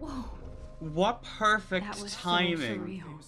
Whoa. What perfect timing.